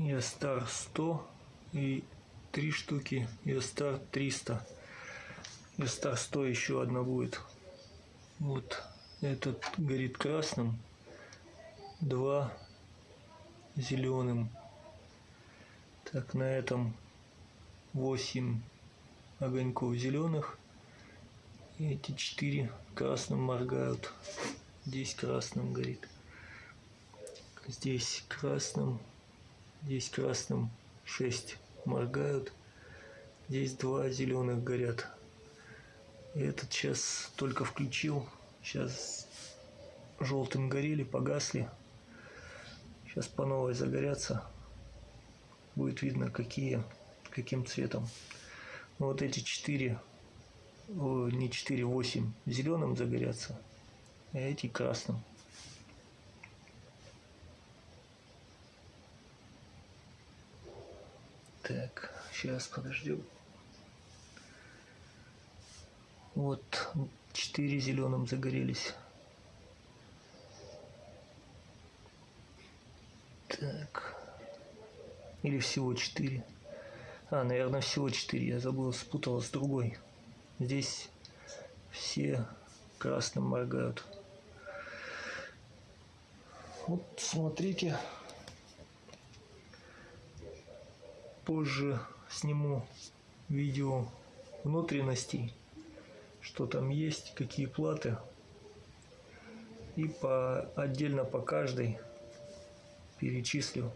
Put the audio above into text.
Ястар 100 и три штуки Ястар 300. Ястар 100 еще одна будет. Вот этот горит красным, два зеленым. Так, на этом 8 огоньков зеленых. И эти 4 красным моргают. Здесь красным горит. Здесь красным. Здесь красным 6 моргают. Здесь два зеленых горят. И этот сейчас только включил. Сейчас желтым горели, погасли. Сейчас по новой загорятся. Будет видно, какие, каким цветом. Ну, вот эти четыре, не четыре, восемь зеленым загорятся, а эти красным. Так, сейчас подождем. Вот четыре зеленым загорелись. Так. Или всего четыре. А, наверное, всего четыре. Я забыл, спутал с другой. Здесь все красным моргают. Вот смотрите. Позже сниму видео внутренностей, что там есть, какие платы. И по, отдельно по каждой перечислю.